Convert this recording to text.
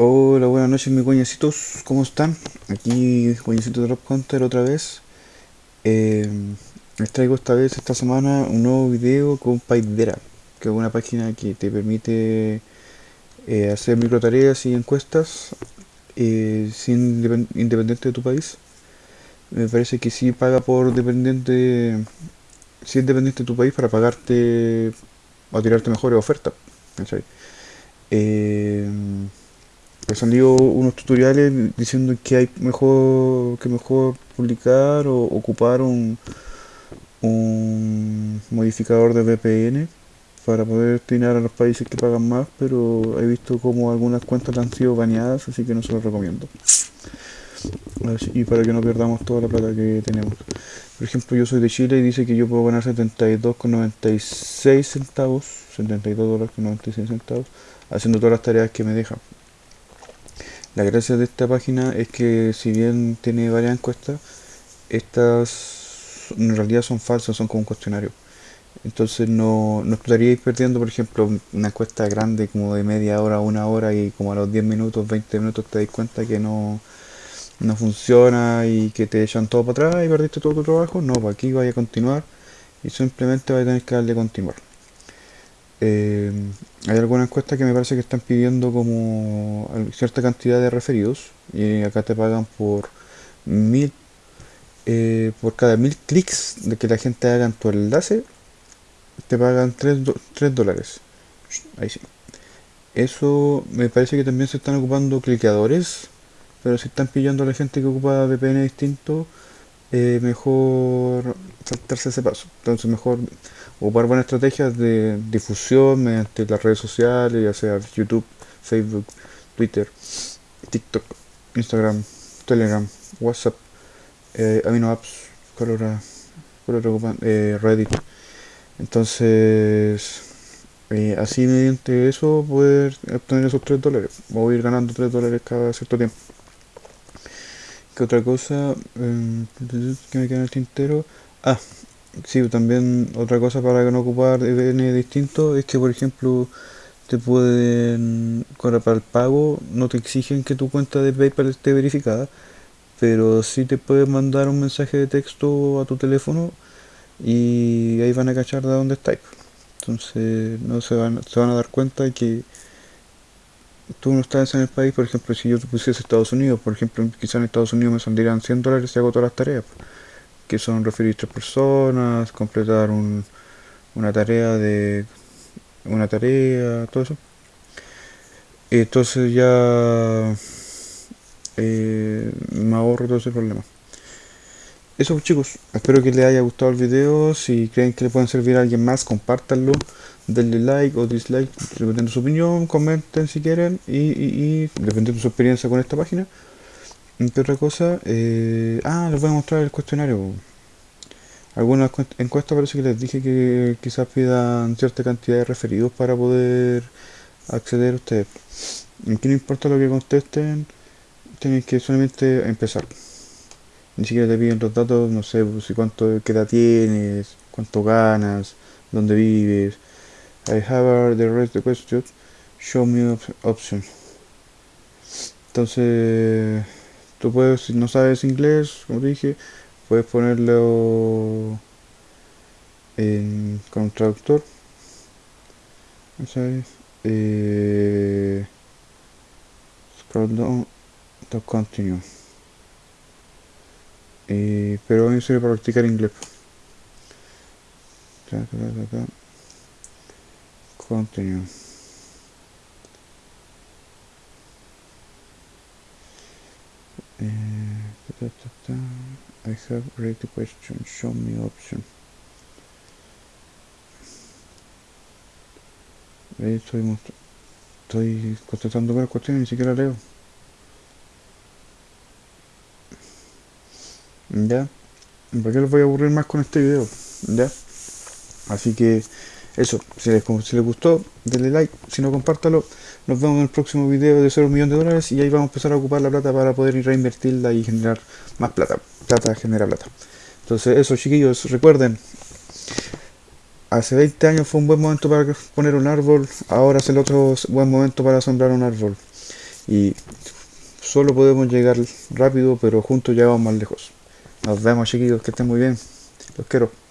Hola, buenas noches mis coñecitos, ¿cómo están? Aquí coñecito de Rob Hunter otra vez. Eh, les traigo esta vez, esta semana, un nuevo video con Paidera, que es una página que te permite eh, hacer micro tareas y encuestas eh, sin independiente de tu país. Me parece que sí paga por dependiente, si es dependiente de tu país para pagarte o tirarte mejores ofertas. Me salió unos tutoriales diciendo que hay mejor que mejor publicar o ocupar un, un modificador de VPN para poder destinar a los países que pagan más, pero he visto como algunas cuentas han sido baneadas, así que no se los recomiendo. y para que no perdamos toda la plata que tenemos. Por ejemplo, yo soy de Chile y dice que yo puedo ganar 72,96 centavos, 72 dólares con 96 centavos, haciendo todas las tareas que me dejan. La gracia de esta página es que si bien tiene varias encuestas, estas en realidad son falsas, son como un cuestionario. Entonces no, no estaríais perdiendo, por ejemplo, una encuesta grande como de media hora, una hora y como a los 10 minutos, 20 minutos te das cuenta que no, no funciona y que te echan todo para atrás y perdiste todo tu trabajo. No, pues aquí vaya a continuar y simplemente vais a tener que darle continuar. Eh, hay algunas encuestas que me parece que están pidiendo como cierta cantidad de referidos y acá te pagan por mil eh, por cada mil clics de que la gente haga en tu enlace te pagan 3, dólares. Ahí sí. Eso me parece que también se están ocupando cliqueadores pero si están pillando a la gente que ocupa VPN distinto eh, mejor saltarse ese paso entonces mejor ocupar buenas estrategias de difusión mediante las redes sociales, ya sea YouTube, Facebook, Twitter, TikTok, Instagram, Telegram, WhatsApp, eh, Amino Apps, Colora, eh, Reddit. Entonces, eh, así mediante eso poder obtener esos 3 dólares. Voy a ir ganando 3 dólares cada cierto tiempo. ¿Qué otra cosa? Eh, que me queda en el tintero. Ah, Sí, también otra cosa para no ocupar VPN distinto es que por ejemplo te pueden, para el pago, no te exigen que tu cuenta de PayPal esté verificada, pero sí te pueden mandar un mensaje de texto a tu teléfono y ahí van a cachar de dónde estáis. Entonces no se van, se van a dar cuenta que tú no estás en el país, por ejemplo, si yo te pusiese Estados Unidos, por ejemplo, quizás en Estados Unidos me saldrían 100 dólares si hago todas las tareas que son referir tres personas, completar un, una tarea de una tarea, todo eso. Entonces ya eh, me ahorro todo ese problema. Eso pues, chicos, espero que les haya gustado el video, si creen que le pueden servir a alguien más, compártanlo, denle like o dislike, dependiendo de su opinión, comenten si quieren y, y, dependiendo de su experiencia con esta página. ¿Qué otra cosa? Eh, ah, les voy a mostrar el cuestionario. Algunas encuestas parece que les dije que quizás pidan cierta cantidad de referidos para poder acceder a ustedes. Aquí no importa lo que contesten, tienen que solamente empezar. Ni siquiera te piden los datos, no sé, si cuánto qué edad tienes, cuánto ganas, dónde vives. I have the rest of the questions. Show me option. Entonces Tú puedes, si no sabes inglés, como dije, puedes ponerlo en, con traductor. ¿Sabes? Eh, scroll down to continue. Eh, pero mí sirve para practicar inglés. Continue. Ta, I have read the question. Show me option. Estoy, estoy contestando varias cuestiones ni siquiera leo. Ya. ¿Para qué les voy a aburrir más con este video? Ya. Así que eso, si les, gustó, denle like, si no compártalo. Nos vemos en el próximo video de 0 millones de dólares y ahí vamos a empezar a ocupar la plata para poder reinvertirla y generar más plata. Plata genera plata. Entonces eso chiquillos, recuerden, hace 20 años fue un buen momento para poner un árbol, ahora es el otro buen momento para sembrar un árbol. Y solo podemos llegar rápido, pero juntos llegamos más lejos. Nos vemos chiquillos, que estén muy bien. Los quiero.